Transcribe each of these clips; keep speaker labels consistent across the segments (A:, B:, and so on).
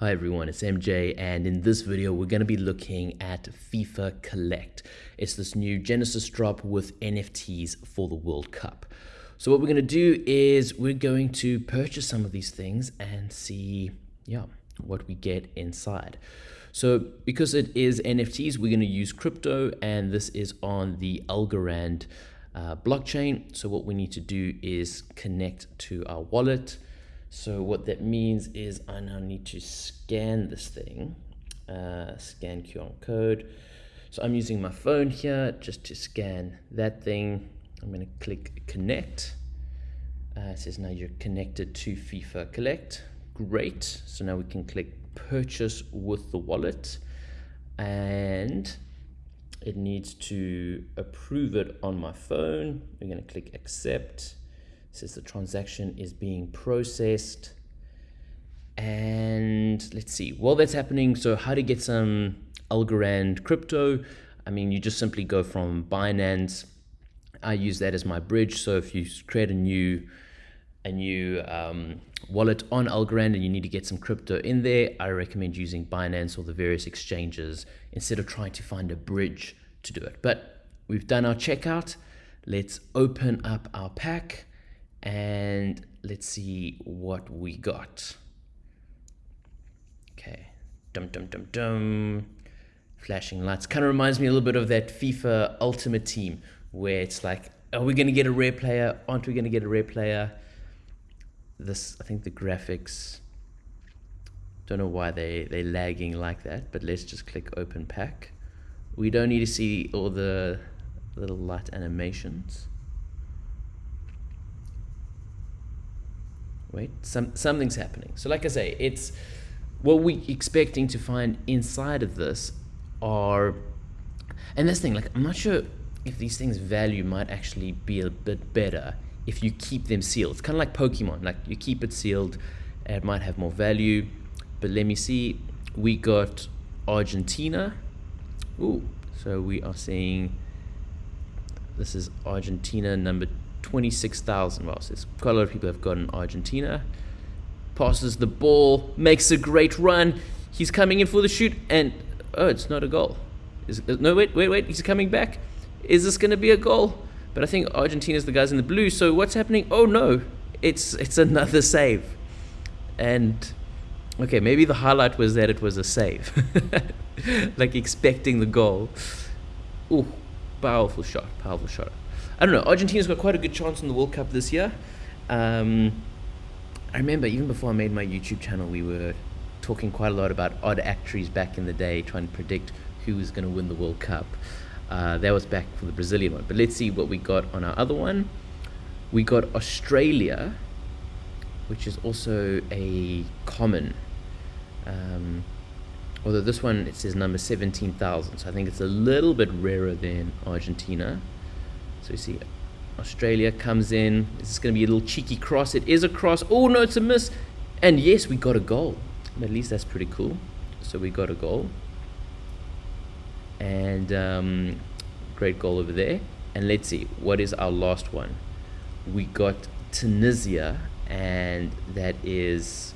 A: Hi everyone, it's MJ and in this video we're going to be looking at FIFA Collect. It's this new Genesis drop with NFTs for the World Cup. So what we're going to do is we're going to purchase some of these things and see yeah, what we get inside. So because it is NFTs, we're going to use crypto and this is on the Algorand uh, blockchain. So what we need to do is connect to our wallet. So what that means is I now need to scan this thing, uh, scan QR code. So I'm using my phone here just to scan that thing. I'm going to click connect. Uh, it says now you're connected to FIFA Collect. Great. So now we can click purchase with the wallet and it needs to approve it on my phone. We're going to click accept. Says the transaction is being processed. And let's see, while that's happening, so how to get some Algorand crypto. I mean, you just simply go from Binance. I use that as my bridge. So if you create a new a new um, wallet on Algorand and you need to get some crypto in there, I recommend using Binance or the various exchanges instead of trying to find a bridge to do it. But we've done our checkout. Let's open up our pack and let's see what we got. Okay, dum dum dum dum. Flashing lights kind of reminds me a little bit of that FIFA Ultimate Team where it's like, are we going to get a rare player? Aren't we going to get a rare player? this I think the graphics don't know why they they're lagging like that but let's just click open pack we don't need to see all the little light animations wait some something's happening so like I say it's what we expecting to find inside of this are and this thing like I'm not sure if these things value might actually be a bit better if you keep them sealed. It's kind of like Pokemon, like you keep it sealed, it might have more value. But let me see, we got Argentina. Ooh, so we are seeing this is Argentina number 26,000. Well, so quite a lot of people have gotten Argentina. Passes the ball, makes a great run. He's coming in for the shoot, and oh, it's not a goal. Is, no, wait, wait, wait. He's coming back. Is this going to be a goal? But I think Argentina's the guys in the blue. So what's happening? Oh no, it's it's another save. And okay, maybe the highlight was that it was a save, like expecting the goal. Ooh, powerful shot, powerful shot. I don't know. Argentina's got quite a good chance in the World Cup this year. Um, I remember even before I made my YouTube channel, we were talking quite a lot about odd actuaries back in the day, trying to predict who was going to win the World Cup. Uh, that was back for the Brazilian one. But let's see what we got on our other one. We got Australia, which is also a common. Um, although this one it says number 17,000, so I think it's a little bit rarer than Argentina. So you see Australia comes in. This is going to be a little cheeky cross. It is a cross. Oh no, it's a miss. And yes, we got a goal. At least that's pretty cool. So we got a goal and um, great goal over there. And let's see, what is our last one? We got Tunisia, and that is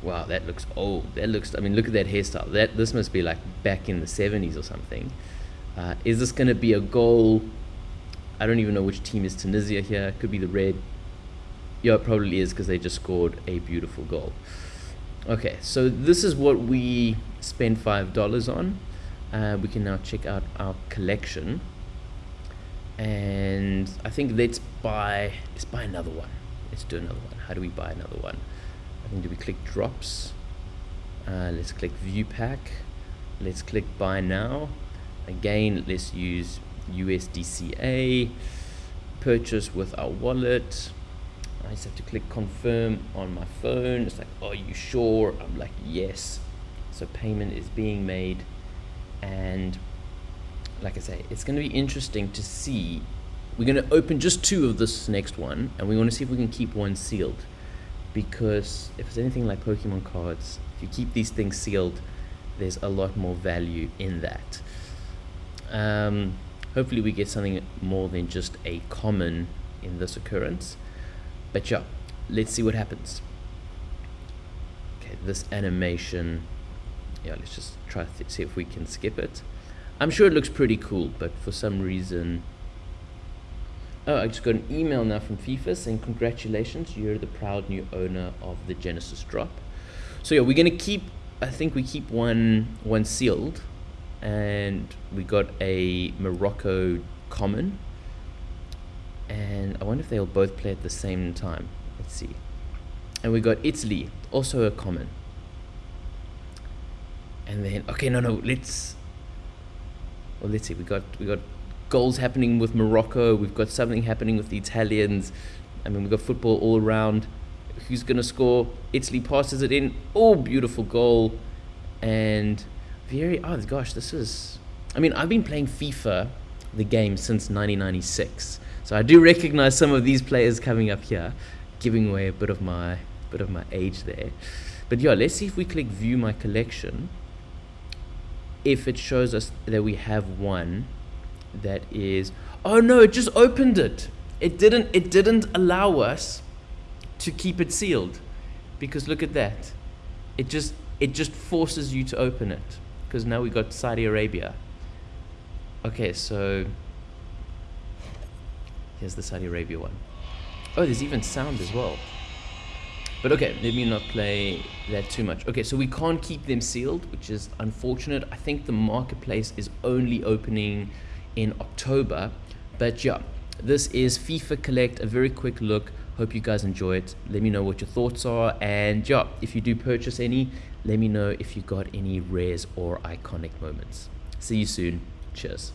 A: wow, that looks old. That looks, I mean, look at that hairstyle. That This must be like back in the 70s or something. Uh, is this going to be a goal? I don't even know which team is Tunisia here. Could be the red. Yeah, it probably is because they just scored a beautiful goal. Okay, so this is what we spent $5 on. Uh, we can now check out our collection. And I think let's buy let's buy another one. Let's do another one. How do we buy another one? I think do we click drops? Uh, let's click view pack. Let's click buy now. Again let's use USDCA purchase with our wallet I just have to click confirm on my phone it's like are you sure I'm like yes so payment is being made and like I say, it's going to be interesting to see. We're going to open just two of this next one, and we want to see if we can keep one sealed. Because if it's anything like Pokemon cards, if you keep these things sealed, there's a lot more value in that. Um, hopefully we get something more than just a common in this occurrence. But yeah, let's see what happens. okay, this animation, yeah, let's just try to see if we can skip it. I'm sure it looks pretty cool, but for some reason, oh, I just got an email now from FIFA saying congratulations, you're the proud new owner of the Genesis drop. So yeah, we're gonna keep. I think we keep one one sealed, and we got a Morocco common. And I wonder if they'll both play at the same time. Let's see. And we got Italy, also a common. And then okay, no, no, let's. Well, let's see. We got we got goals happening with Morocco. We've got something happening with the Italians. I mean, we've got football all around. Who's going to score? Italy passes it in. Oh, beautiful goal. And very, oh gosh, this is. I mean, I've been playing FIFA, the game, since 1996. So I do recognize some of these players coming up here, giving away a bit of my bit of my age there. But yeah, let's see if we click view my collection. If it shows us that we have one that is oh no it just opened it it didn't it didn't allow us to keep it sealed because look at that it just it just forces you to open it because now we got Saudi Arabia okay so here's the Saudi Arabia one oh there's even sound as well but okay let me not play that too much okay so we can't keep them sealed which is unfortunate I think the marketplace is only opening in October. But yeah, this is FIFA Collect, a very quick look. Hope you guys enjoy it. Let me know what your thoughts are. And yeah, if you do purchase any, let me know if you got any rares or iconic moments. See you soon. Cheers.